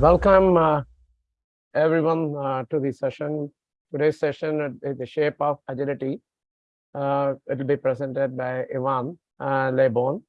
Welcome uh, everyone uh, to the session. Today's session is the shape of agility. Uh, it will be presented by Ivan uh, Lebon.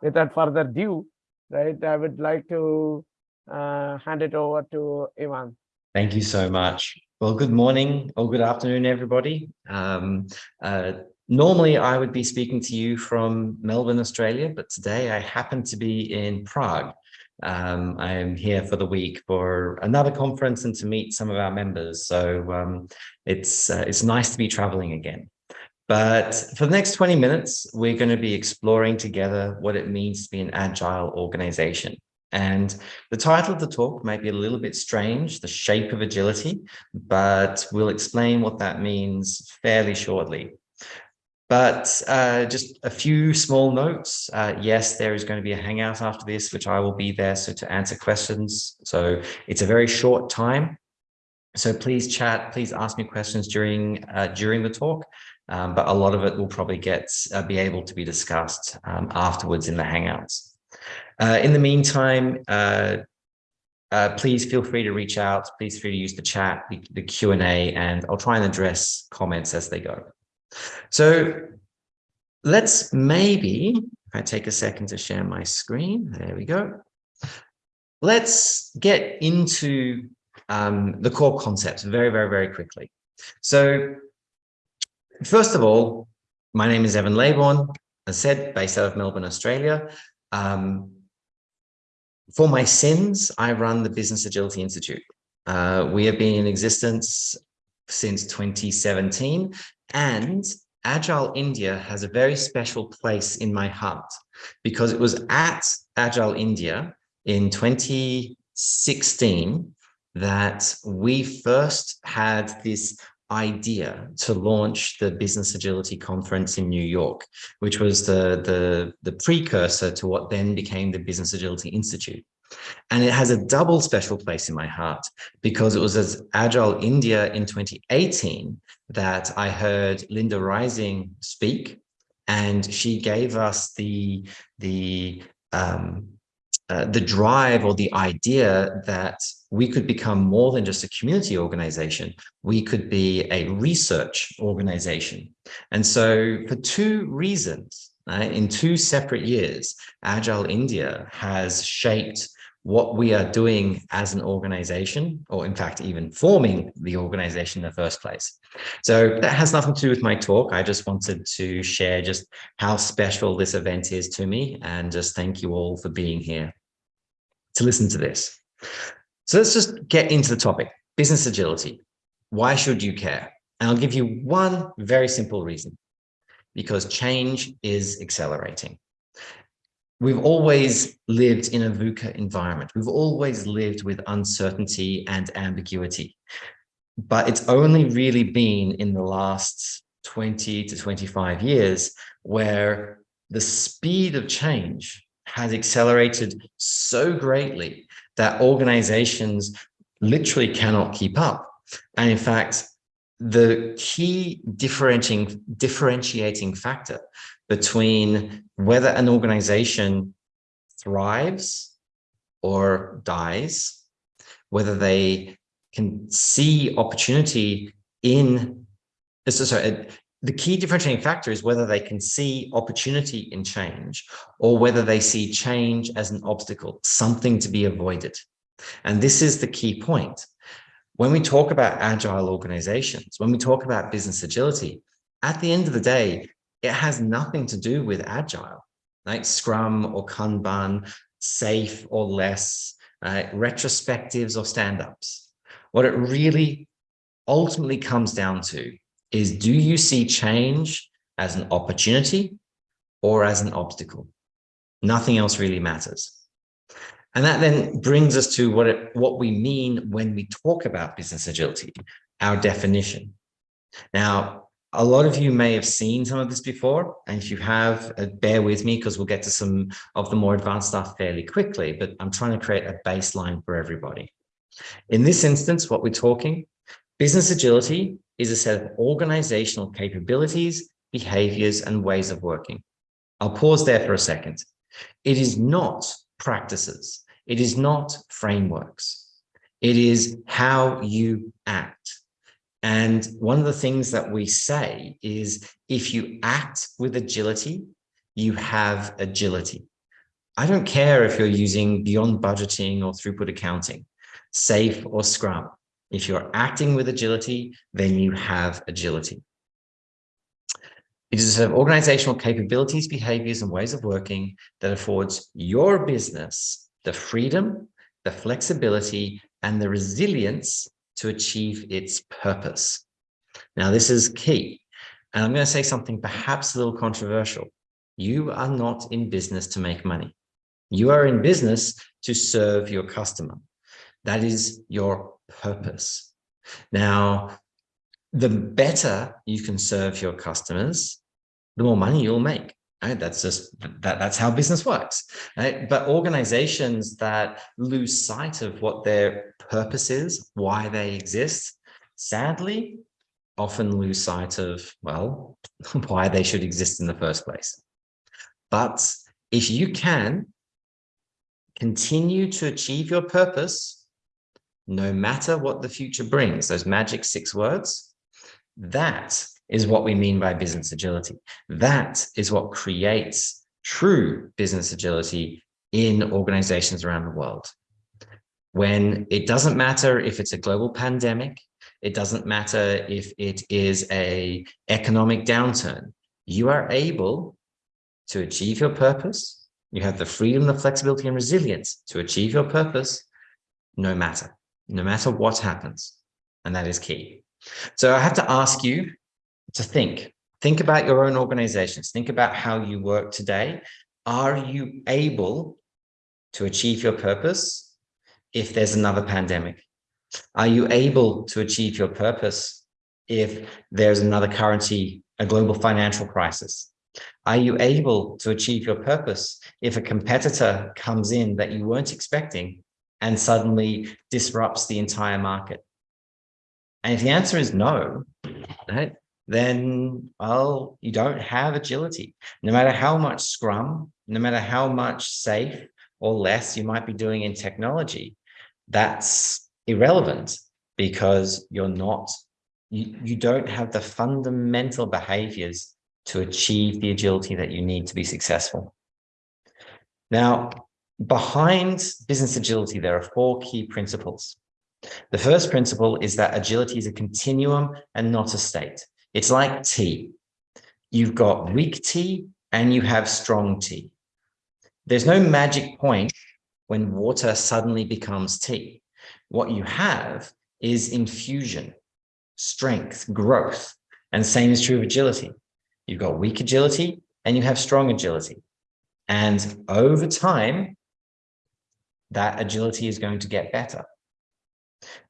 Without further ado, right, I would like to uh, hand it over to Ivan. Thank you so much. Well, good morning or good afternoon, everybody. Um, uh, normally, I would be speaking to you from Melbourne, Australia, but today I happen to be in Prague. Um, I am here for the week for another conference and to meet some of our members. So um, it's, uh, it's nice to be traveling again. But for the next 20 minutes, we're going to be exploring together what it means to be an agile organization. And the title of the talk might be a little bit strange, the shape of agility, but we'll explain what that means fairly shortly. But uh, just a few small notes. Uh, yes, there is going to be a hangout after this, which I will be there so to answer questions. So it's a very short time. So please chat, please ask me questions during uh, during the talk. Um, but a lot of it will probably get uh, be able to be discussed um, afterwards in the hangouts. Uh, in the meantime, uh, please feel free to reach out. Please feel free to use the chat, the, the Q&A, and I'll try and address comments as they go. So let's maybe, if I take a second to share my screen, there we go. Let's get into um, the core concepts very, very, very quickly. So first of all, my name is Evan Leybourn, as said, based out of Melbourne, Australia. Um, for my sins, I run the Business Agility Institute. Uh, we have been in existence since 2017 and Agile India has a very special place in my heart because it was at Agile India in 2016 that we first had this idea to launch the Business Agility Conference in New York, which was the, the, the precursor to what then became the Business Agility Institute. And it has a double special place in my heart because it was as Agile India in 2018 that I heard Linda Rising speak and she gave us the, the, um, uh, the drive or the idea that we could become more than just a community organization. We could be a research organization. And so for two reasons, in two separate years, Agile India has shaped what we are doing as an organization, or in fact, even forming the organization in the first place. So that has nothing to do with my talk. I just wanted to share just how special this event is to me and just thank you all for being here to listen to this. So let's just get into the topic, business agility. Why should you care? And I'll give you one very simple reason, because change is accelerating we've always lived in a VUCA environment. We've always lived with uncertainty and ambiguity. But it's only really been in the last 20 to 25 years where the speed of change has accelerated so greatly that organizations literally cannot keep up. And in fact, the key differentiating, differentiating factor between whether an organization thrives or dies, whether they can see opportunity in, so sorry, the key differentiating factor is whether they can see opportunity in change or whether they see change as an obstacle, something to be avoided. And this is the key point. When we talk about agile organizations, when we talk about business agility, at the end of the day, it has nothing to do with agile, like Scrum or Kanban, SAFe or LeSS, uh, retrospectives or stand-ups. What it really ultimately comes down to is do you see change as an opportunity or as an obstacle? Nothing else really matters. And that then brings us to what, it, what we mean when we talk about business agility, our definition. Now, a lot of you may have seen some of this before, and if you have, uh, bear with me because we'll get to some of the more advanced stuff fairly quickly, but I'm trying to create a baseline for everybody. In this instance, what we're talking, business agility is a set of organizational capabilities, behaviors, and ways of working. I'll pause there for a second. It is not practices. It is not frameworks. It is how you act. And one of the things that we say is if you act with agility, you have agility. I don't care if you're using beyond budgeting or throughput accounting, SAFe or scrum. If you're acting with agility, then you have agility. It is a set of organizational capabilities, behaviors, and ways of working that affords your business the freedom, the flexibility, and the resilience to achieve its purpose. Now, this is key. And I'm going to say something perhaps a little controversial. You are not in business to make money. You are in business to serve your customer. That is your purpose. Now, the better you can serve your customers, the more money you'll make. Right? That's just that that's how business works. Right? But organizations that lose sight of what their purpose is, why they exist, sadly, often lose sight of, well, why they should exist in the first place. But if you can continue to achieve your purpose, no matter what the future brings, those magic six words, that is what we mean by business agility. That is what creates true business agility in organizations around the world. When it doesn't matter if it's a global pandemic, it doesn't matter if it is a economic downturn, you are able to achieve your purpose. You have the freedom, the flexibility and resilience to achieve your purpose, no matter, no matter what happens. And that is key. So I have to ask you to think, think about your own organizations, think about how you work today. Are you able to achieve your purpose if there's another pandemic? Are you able to achieve your purpose if there's another currency, a global financial crisis? Are you able to achieve your purpose if a competitor comes in that you weren't expecting and suddenly disrupts the entire market? And if the answer is no, right, then, well, you don't have agility. No matter how much Scrum, no matter how much SAFe or LeSS you might be doing in technology, that's irrelevant because you're not, you, you don't have the fundamental behaviors to achieve the agility that you need to be successful. Now, behind business agility, there are four key principles. The first principle is that agility is a continuum and not a state. It's like tea. You've got weak tea and you have strong tea. There's no magic point when water suddenly becomes tea. What you have is infusion, strength, growth, and same is true of agility. You've got weak agility and you have strong agility. And over time, that agility is going to get better.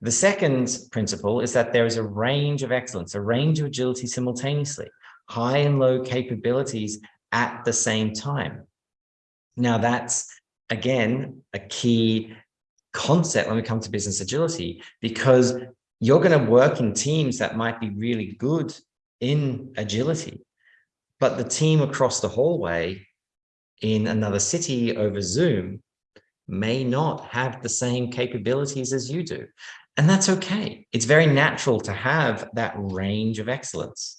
The second principle is that there is a range of excellence, a range of agility simultaneously, high and low capabilities at the same time. Now that's, again, a key concept when we come to business agility, because you're going to work in teams that might be really good in agility, but the team across the hallway in another city over Zoom may not have the same capabilities as you do. And that's okay. It's very natural to have that range of excellence.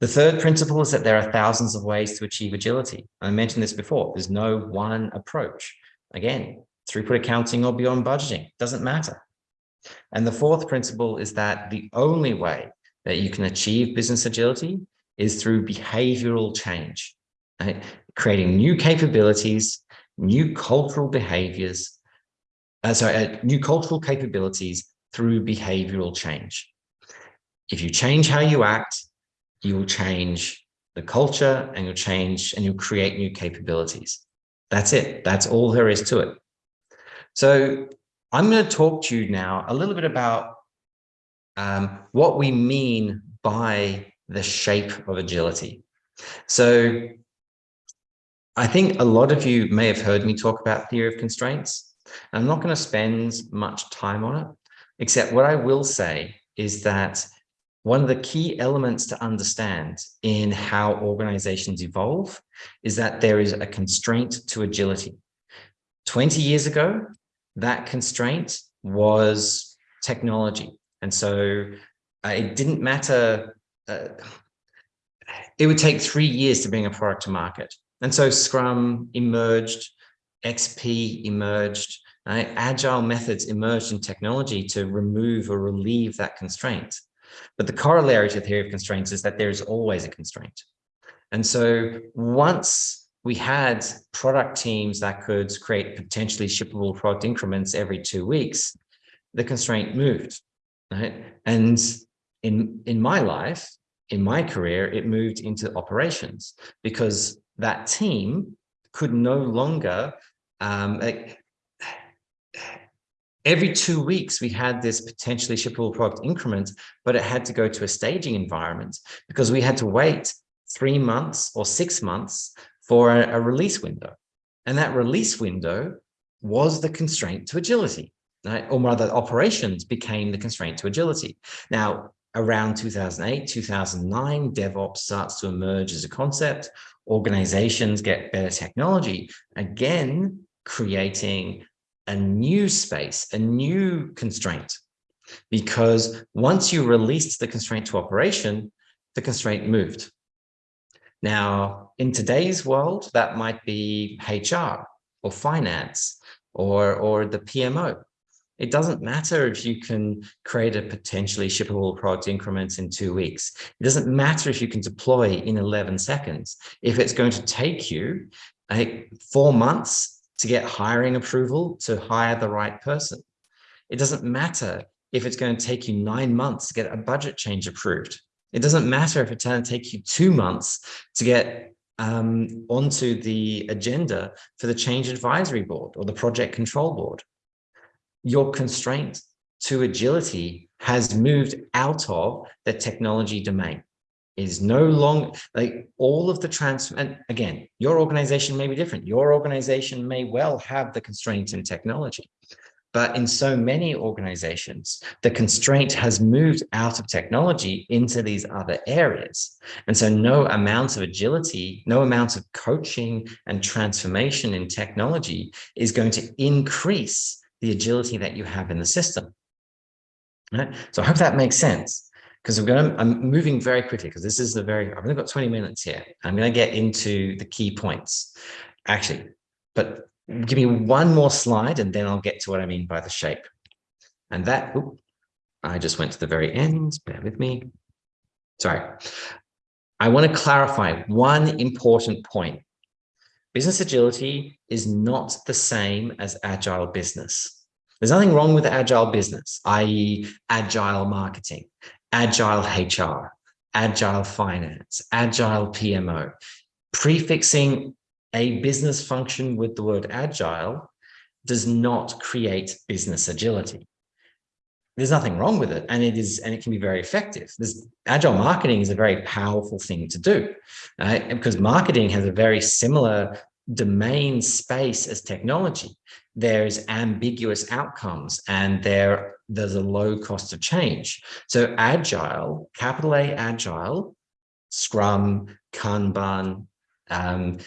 The third principle is that there are thousands of ways to achieve agility. I mentioned this before. There's no one approach. Again, throughput accounting or beyond budgeting, doesn't matter. And the fourth principle is that the only way that you can achieve business agility is through behavioral change, right? creating new capabilities new cultural behaviors, uh, sorry, uh, new cultural capabilities through behavioral change. If you change how you act, you will change the culture and you'll change and you'll create new capabilities. That's it. That's all there is to it. So I'm going to talk to you now a little bit about um, what we mean by the shape of agility. So I think a lot of you may have heard me talk about theory of constraints. I'm not going to spend much time on it, except what I will say is that one of the key elements to understand in how organizations evolve is that there is a constraint to agility. 20 years ago, that constraint was technology. And so uh, it didn't matter. Uh, it would take three years to bring a product to market. And so Scrum emerged, XP emerged, right? agile methods emerged in technology to remove or relieve that constraint. But the corollary to the theory of constraints is that there is always a constraint. And so once we had product teams that could create potentially shippable product increments every two weeks, the constraint moved, right? And in, in my life, in my career, it moved into operations because that team could no longer, um, like, every two weeks we had this potentially shippable product increment, but it had to go to a staging environment because we had to wait three months or six months for a, a release window. And that release window was the constraint to agility, right? or rather operations became the constraint to agility. Now, around 2008, 2009, DevOps starts to emerge as a concept. Organizations get better technology, again, creating a new space, a new constraint. Because once you released the constraint to operation, the constraint moved. Now, in today's world, that might be HR or finance or, or the PMO. It doesn't matter if you can create a potentially shippable product increments in two weeks. It doesn't matter if you can deploy in 11 seconds. If it's going to take you like, four months to get hiring approval to hire the right person. It doesn't matter if it's going to take you nine months to get a budget change approved. It doesn't matter if it's going to take you two months to get um, onto the agenda for the change advisory board or the project control board. Your constraint to agility has moved out of the technology domain is no longer like all of the trans and again your organization may be different your organization may well have the constraints in technology but in so many organizations, the constraint has moved out of technology into these other areas. And so no amount of agility, no amount of coaching and transformation in technology is going to increase the agility that you have in the system. Right? So I hope that makes sense because I'm going to, I'm moving very quickly because this is the very, I've only got 20 minutes here. I'm going to get into the key points actually, but give me one more slide and then I'll get to what I mean by the shape. And that, I just went to the very end, bear with me. Sorry. I want to clarify one important point. Business agility is not the same as agile business. There's nothing wrong with agile business, i.e. agile marketing, agile HR, agile finance, agile PMO. Prefixing a business function with the word agile does not create business agility. There's nothing wrong with it, and it is, and it can be very effective. This agile marketing is a very powerful thing to do, right? because marketing has a very similar domain space as technology. There's ambiguous outcomes, and there there's a low cost of change. So agile, capital A agile, Scrum, Kanban, um,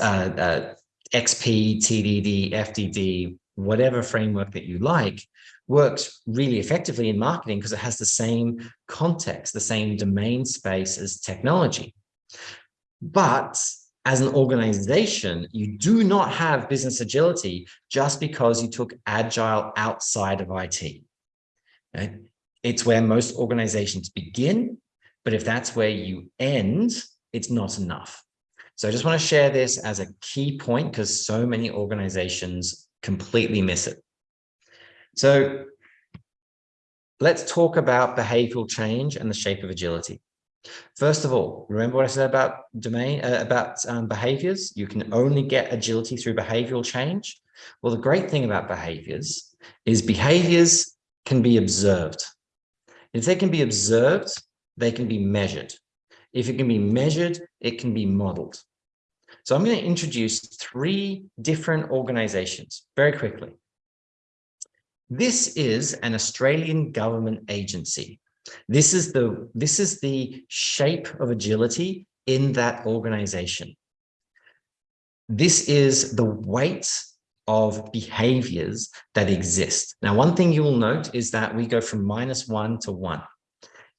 uh, uh, XP, TDD, FDD, whatever framework that you like, works really effectively in marketing because it has the same context, the same domain space as technology. But as an organization, you do not have business agility just because you took agile outside of IT. Okay? It's where most organizations begin, but if that's where you end, it's not enough. So I just want to share this as a key point because so many organizations completely miss it. So let's talk about behavioral change and the shape of agility. First of all, remember what I said about domain, uh, about um, behaviors? You can only get agility through behavioral change. Well, the great thing about behaviors is behaviors can be observed. If they can be observed, they can be measured. If it can be measured, it can be modeled. So I'm going to introduce three different organizations very quickly. This is an Australian government agency. This is the, this is the shape of agility in that organization. This is the weight of behaviors that exist. Now, one thing you will note is that we go from minus one to one.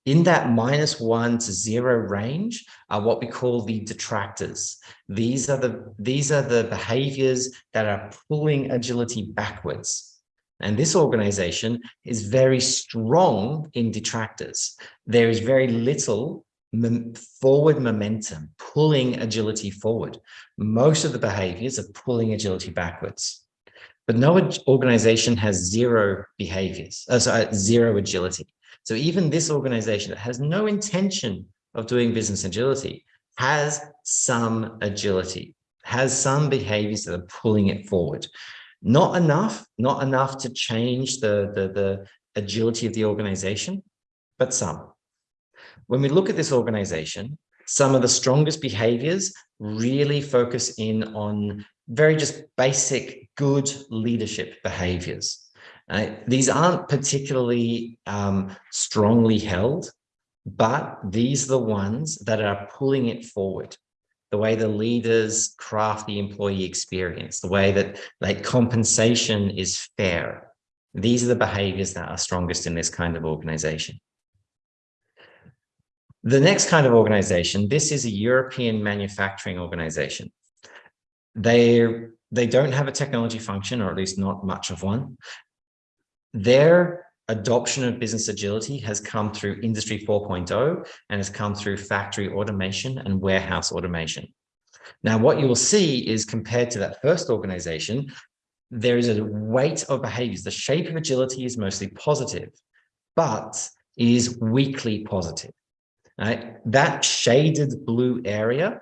In that minus one to zero range are what we call the detractors. These are the, these are the behaviors that are pulling agility backwards. And this organization is very strong in detractors. There is very little forward momentum, pulling agility forward. Most of the behaviors are pulling agility backwards. But no organization has zero behaviors, uh, sorry, zero agility. So even this organization that has no intention of doing business agility has some agility, has some behaviors that are pulling it forward. Not enough, not enough to change the, the, the agility of the organization, but some. When we look at this organization, some of the strongest behaviors really focus in on very just basic good leadership behaviors. Uh, these aren't particularly um, strongly held, but these are the ones that are pulling it forward. The way the leaders craft the employee experience, the way that like compensation is fair. These are the behaviors that are strongest in this kind of organization. The next kind of organization, this is a European manufacturing organization. They, they don't have a technology function, or at least not much of one. Their adoption of business agility has come through industry 4.0 and has come through factory automation and warehouse automation. Now, what you will see is compared to that first organization, there is a weight of behaviors. The shape of agility is mostly positive, but is weakly positive. Right? That shaded blue area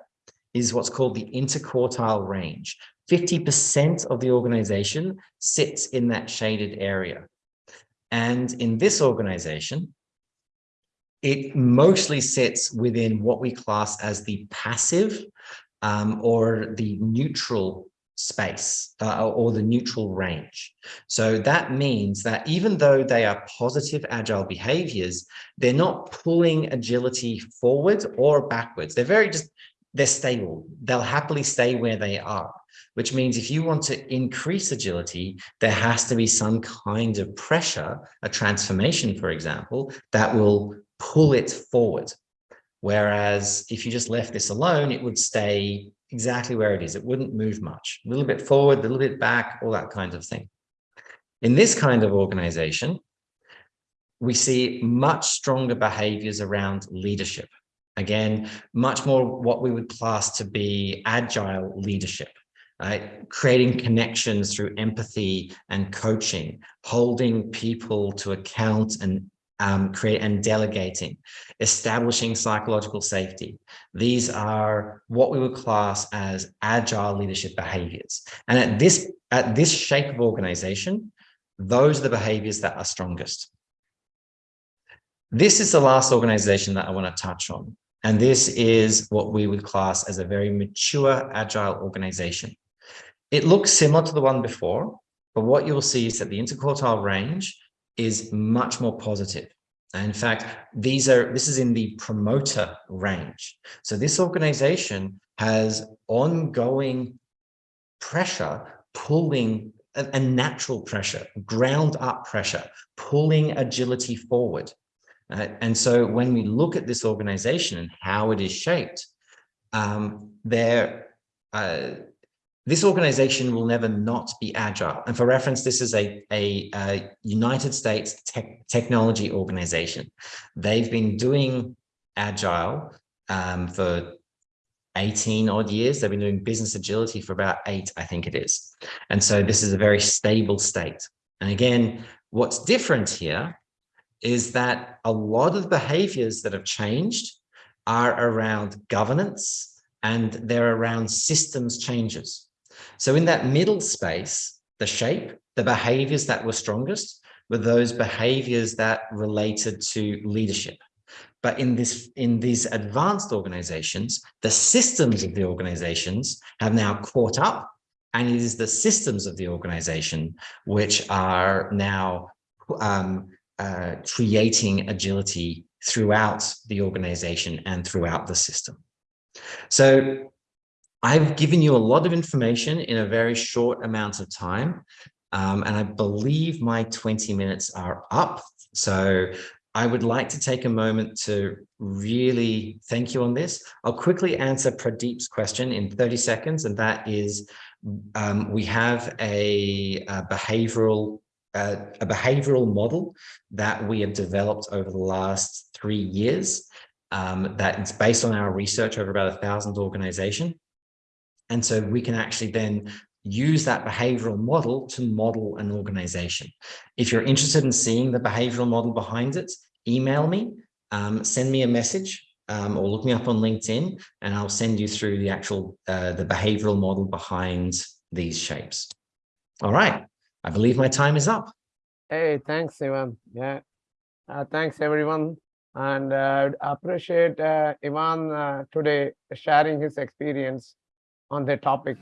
is what's called the interquartile range. 50% of the organization sits in that shaded area. And in this organization, it mostly sits within what we class as the passive um, or the neutral space uh, or the neutral range. So that means that even though they are positive agile behaviors, they're not pulling agility forward or backwards. They're very just, they're stable. They'll happily stay where they are, which means if you want to increase agility, there has to be some kind of pressure, a transformation, for example, that will pull it forward. Whereas if you just left this alone, it would stay exactly where it is. It wouldn't move much, a little bit forward, a little bit back, all that kind of thing. In this kind of organization, we see much stronger behaviors around leadership. Again, much more what we would class to be agile leadership. Right? Creating connections through empathy and coaching, holding people to account and um, create and delegating, establishing psychological safety. These are what we would class as agile leadership behaviors. And at this, at this shape of organization, those are the behaviors that are strongest. This is the last organization that I want to touch on. And this is what we would class as a very mature agile organization. It looks similar to the one before, but what you'll see is that the interquartile range is much more positive. In fact, these are this is in the promoter range. So this organization has ongoing pressure pulling a, a natural pressure, ground up pressure, pulling agility forward. Uh, and so when we look at this organization and how it is shaped, um, there, uh, this organization will never not be agile. And for reference, this is a, a, a United States tech, technology organization. They've been doing agile um, for 18 odd years. They've been doing business agility for about eight, I think it is. And so this is a very stable state. And again, what's different here is that a lot of behaviors that have changed are around governance and they're around systems changes. So in that middle space, the shape, the behaviors that were strongest were those behaviors that related to leadership. But in this, in these advanced organizations, the systems of the organizations have now caught up and it is the systems of the organization which are now um, uh, creating agility throughout the organization and throughout the system. So I've given you a lot of information in a very short amount of time. Um, and I believe my 20 minutes are up. So I would like to take a moment to really thank you on this. I'll quickly answer Pradeep's question in 30 seconds, and that is um, we have a, a behavioral a behavioral model that we have developed over the last three years um, that it's based on our research over about a thousand organization. And so we can actually then use that behavioral model to model an organization. If you're interested in seeing the behavioral model behind it, email me, um, send me a message um, or look me up on LinkedIn and I'll send you through the actual, uh, the behavioral model behind these shapes. All right, I believe my time is up. Hey, thanks, Ivan. Yeah. Uh, thanks, everyone. And uh, appreciate uh, Ivan uh, today sharing his experience on the topic.